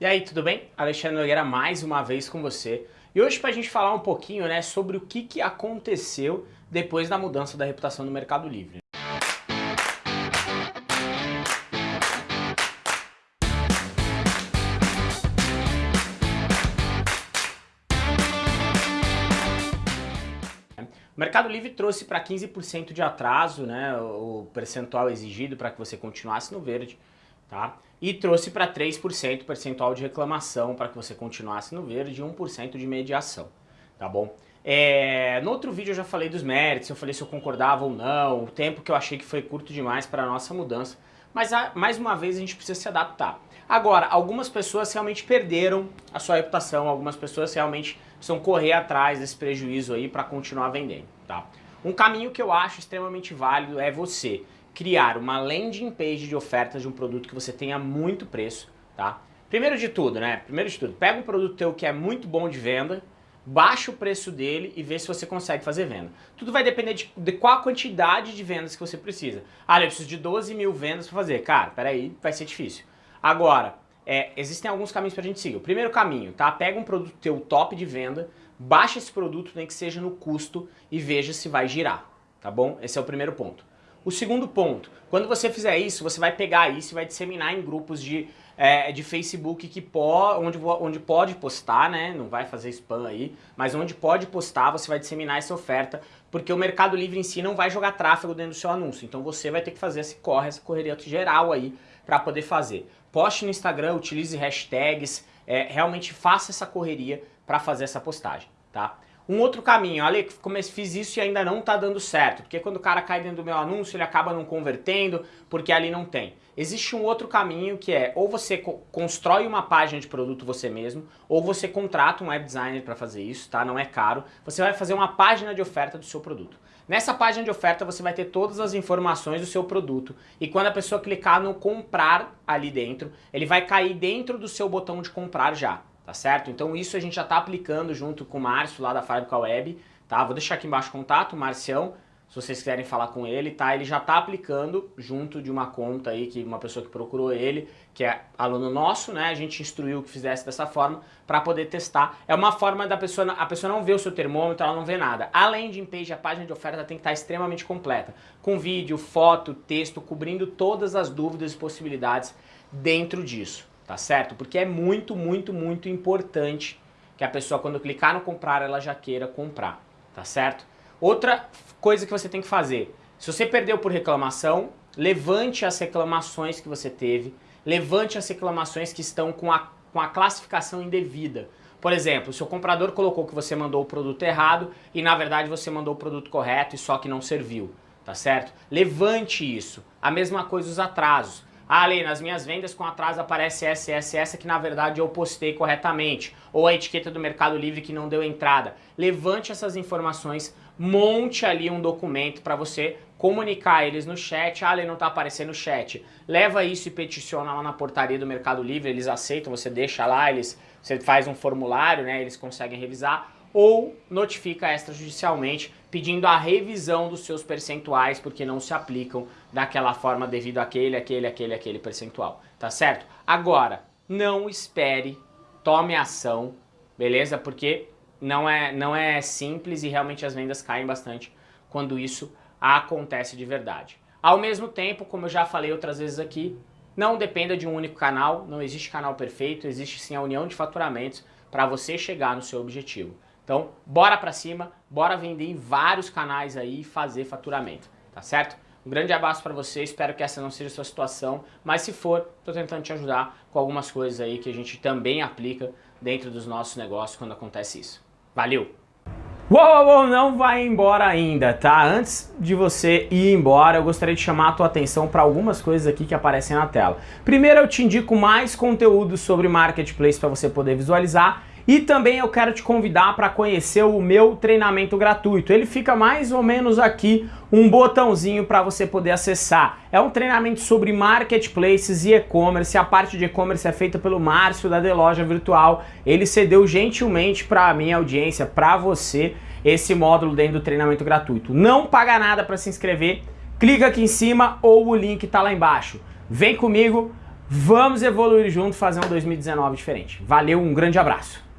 E aí, tudo bem? Alexandre Nogueira mais uma vez com você. E hoje para a gente falar um pouquinho né, sobre o que, que aconteceu depois da mudança da reputação do Mercado Livre. O Mercado Livre trouxe para 15% de atraso né, o percentual exigido para que você continuasse no verde tá? E trouxe para 3% percentual de reclamação para que você continuasse no verde e 1% de mediação, tá bom? É, no outro vídeo eu já falei dos méritos, eu falei se eu concordava ou não, o tempo que eu achei que foi curto demais para a nossa mudança, mas a, mais uma vez a gente precisa se adaptar. Agora, algumas pessoas realmente perderam a sua reputação, algumas pessoas realmente precisam correr atrás desse prejuízo aí para continuar vendendo, tá? Um caminho que eu acho extremamente válido é você criar uma landing page de ofertas de um produto que você tenha muito preço, tá? Primeiro de tudo, né? Primeiro de tudo, pega um produto teu que é muito bom de venda, baixa o preço dele e vê se você consegue fazer venda. Tudo vai depender de, de qual a quantidade de vendas que você precisa. Ah, eu preciso de 12 mil vendas para fazer. Cara, peraí, vai ser difícil. Agora, é, existem alguns caminhos para a gente seguir. O primeiro caminho, tá? Pega um produto teu top de venda, baixa esse produto, nem que seja no custo, e veja se vai girar, tá bom? Esse é o primeiro ponto. O segundo ponto, quando você fizer isso, você vai pegar isso e vai disseminar em grupos de, é, de Facebook que po, onde, onde pode postar, né? Não vai fazer spam aí, mas onde pode postar, você vai disseminar essa oferta, porque o Mercado Livre em si não vai jogar tráfego dentro do seu anúncio. Então você vai ter que fazer esse corre, essa correria geral aí para poder fazer. Poste no Instagram, utilize hashtags, é, realmente faça essa correria para fazer essa postagem, tá? Um outro caminho, Ale, fiz isso e ainda não está dando certo, porque quando o cara cai dentro do meu anúncio, ele acaba não convertendo, porque ali não tem. Existe um outro caminho que é, ou você constrói uma página de produto você mesmo, ou você contrata um web designer para fazer isso, tá? Não é caro. Você vai fazer uma página de oferta do seu produto. Nessa página de oferta você vai ter todas as informações do seu produto e quando a pessoa clicar no comprar ali dentro, ele vai cair dentro do seu botão de comprar já tá certo? Então isso a gente já tá aplicando junto com o Márcio lá da Fábrica Web, tá? Vou deixar aqui embaixo o contato, Marcião, se vocês quiserem falar com ele, tá? Ele já tá aplicando junto de uma conta aí, que uma pessoa que procurou ele, que é aluno nosso, né? A gente instruiu que fizesse dessa forma para poder testar. É uma forma da pessoa, a pessoa não vê o seu termômetro, ela não vê nada. Além de page, a página de oferta tem que estar tá extremamente completa, com vídeo, foto, texto, cobrindo todas as dúvidas e possibilidades dentro disso tá certo? Porque é muito, muito, muito importante que a pessoa quando clicar no comprar, ela já queira comprar, tá certo? Outra coisa que você tem que fazer, se você perdeu por reclamação, levante as reclamações que você teve, levante as reclamações que estão com a, com a classificação indevida. Por exemplo, se o comprador colocou que você mandou o produto errado e na verdade você mandou o produto correto e só que não serviu, tá certo? Levante isso. A mesma coisa os atrasos. Ah, Ali, nas minhas vendas com atraso aparece essa, essa, essa que na verdade eu postei corretamente. Ou a etiqueta do Mercado Livre que não deu entrada. Levante essas informações, monte ali um documento para você comunicar eles no chat. Ah, ele não está aparecendo no chat. Leva isso e peticiona lá na portaria do Mercado Livre, eles aceitam, você deixa lá, eles, você faz um formulário, né, eles conseguem revisar ou notifica extrajudicialmente pedindo a revisão dos seus percentuais porque não se aplicam daquela forma devido àquele, aquele, aquele, aquele percentual, tá certo? Agora, não espere, tome ação, beleza? Porque não é, não é simples e realmente as vendas caem bastante quando isso acontece de verdade. Ao mesmo tempo, como eu já falei outras vezes aqui, não dependa de um único canal, não existe canal perfeito, existe sim a união de faturamentos para você chegar no seu objetivo. Então, bora pra cima, bora vender em vários canais aí e fazer faturamento, tá certo? Um grande abraço para você, espero que essa não seja a sua situação, mas se for, estou tentando te ajudar com algumas coisas aí que a gente também aplica dentro dos nossos negócios quando acontece isso. Valeu! Uou, uou, não vai embora ainda, tá? Antes de você ir embora, eu gostaria de chamar a tua atenção para algumas coisas aqui que aparecem na tela. Primeiro, eu te indico mais conteúdo sobre Marketplace para você poder visualizar e também eu quero te convidar para conhecer o meu treinamento gratuito. Ele fica mais ou menos aqui um botãozinho para você poder acessar. É um treinamento sobre marketplaces e e-commerce. A parte de e-commerce é feita pelo Márcio da Deloja Virtual. Ele cedeu gentilmente para a minha audiência, para você, esse módulo dentro do treinamento gratuito. Não paga nada para se inscrever. Clica aqui em cima ou o link está lá embaixo. Vem comigo, Vamos evoluir junto, fazer um 2019 diferente. Valeu, um grande abraço.